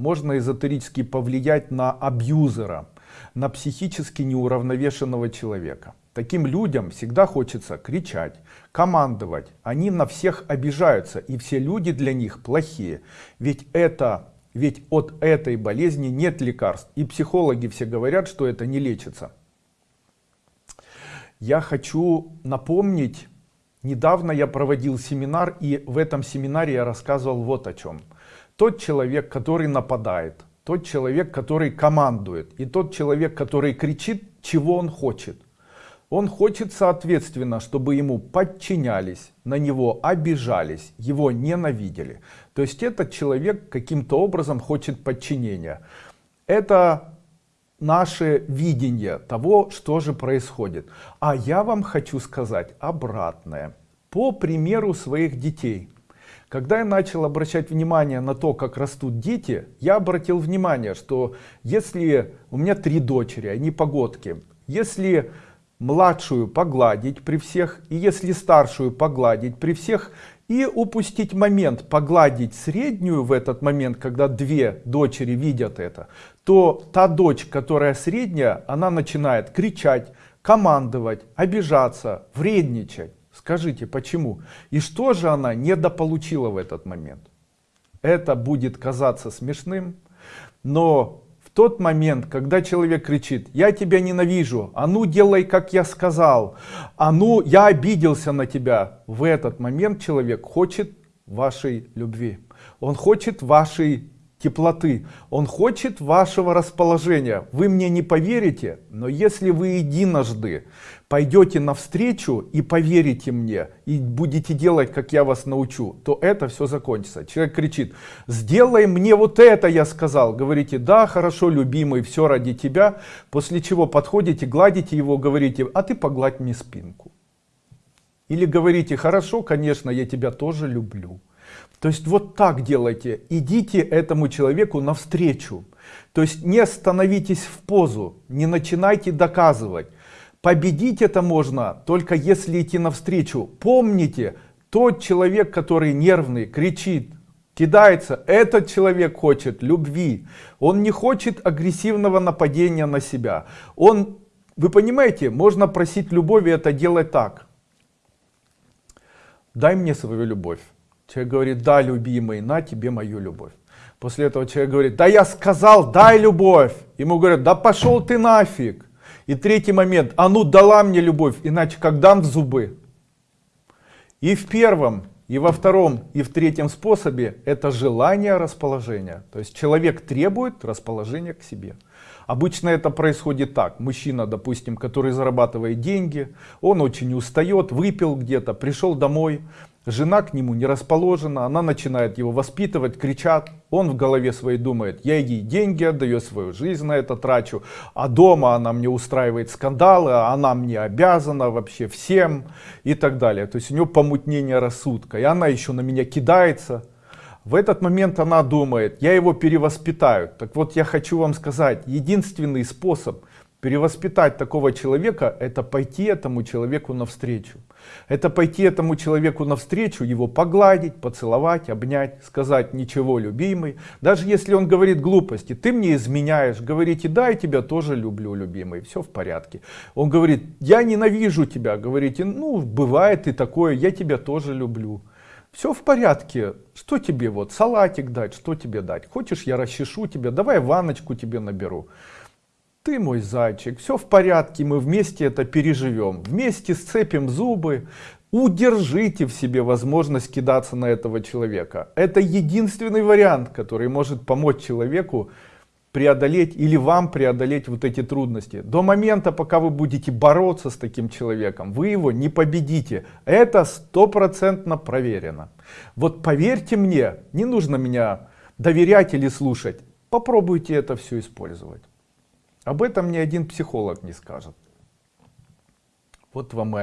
можно эзотерически повлиять на абьюзера, на психически неуравновешенного человека. Таким людям всегда хочется кричать, командовать. Они на всех обижаются, и все люди для них плохие. Ведь это ведь от этой болезни нет лекарств. И психологи все говорят, что это не лечится. Я хочу напомнить, недавно я проводил семинар, и в этом семинаре я рассказывал вот о чем. Тот человек, который нападает, тот человек, который командует, и тот человек, который кричит, чего он хочет. Он хочет, соответственно, чтобы ему подчинялись, на него обижались, его ненавидели. То есть этот человек каким-то образом хочет подчинения. Это наше видение того, что же происходит. А я вам хочу сказать обратное. По примеру своих детей. Когда я начал обращать внимание на то, как растут дети, я обратил внимание, что если у меня три дочери, они погодки, если младшую погладить при всех, и если старшую погладить при всех, и упустить момент, погладить среднюю в этот момент, когда две дочери видят это, то та дочь, которая средняя, она начинает кричать, командовать, обижаться, вредничать. Скажите, почему? И что же она недополучила в этот момент? Это будет казаться смешным, но тот момент, когда человек кричит, я тебя ненавижу, а ну делай, как я сказал, а ну я обиделся на тебя, в этот момент человек хочет вашей любви, он хочет вашей теплоты, он хочет вашего расположения. Вы мне не поверите, но если вы единожды пойдете навстречу и поверите мне, и будете делать, как я вас научу, то это все закончится. Человек кричит, сделай мне вот это, я сказал. Говорите, да, хорошо, любимый, все ради тебя. После чего подходите, гладите его, говорите, а ты погладь мне спинку. Или говорите, хорошо, конечно, я тебя тоже люблю. То есть вот так делайте, идите этому человеку навстречу. То есть не становитесь в позу, не начинайте доказывать. Победить это можно только если идти навстречу. Помните, тот человек, который нервный, кричит, кидается, этот человек хочет любви. Он не хочет агрессивного нападения на себя. Он, вы понимаете, можно просить любови это делать так. Дай мне свою любовь. Человек говорит, да, любимый, на тебе мою любовь. После этого человек говорит, да я сказал, дай любовь. Ему говорят, да пошел ты нафиг. И третий момент, а ну дала мне любовь, иначе как дам в зубы. И в первом, и во втором, и в третьем способе это желание расположения. То есть человек требует расположения к себе. Обычно это происходит так. Мужчина, допустим, который зарабатывает деньги, он очень устает, выпил где-то, пришел домой, Жена к нему не расположена, она начинает его воспитывать, кричат. Он в голове своей думает, я ей деньги отдаю, свою жизнь на это трачу. А дома она мне устраивает скандалы, а она мне обязана вообще всем и так далее. То есть у него помутнение рассудка. И она еще на меня кидается. В этот момент она думает, я его перевоспитаю. Так вот я хочу вам сказать, единственный способ Перевоспитать такого человека, это пойти этому человеку навстречу. Это пойти этому человеку навстречу, его погладить, поцеловать, обнять, сказать ничего, любимый. Даже если он говорит глупости, ты мне изменяешь, говорите, да, я тебя тоже люблю, любимый, все в порядке. Он говорит, я ненавижу тебя, говорите, ну, бывает и такое, я тебя тоже люблю. Все в порядке, что тебе вот, салатик дать, что тебе дать? Хочешь, я расчешу тебя, давай ванночку тебе наберу. Ты мой зайчик, все в порядке, мы вместе это переживем. Вместе сцепим зубы, удержите в себе возможность кидаться на этого человека. Это единственный вариант, который может помочь человеку преодолеть или вам преодолеть вот эти трудности. До момента, пока вы будете бороться с таким человеком, вы его не победите. Это стопроцентно проверено. Вот поверьте мне, не нужно меня доверять или слушать. Попробуйте это все использовать. Об этом ни один психолог не скажет. Вот вам и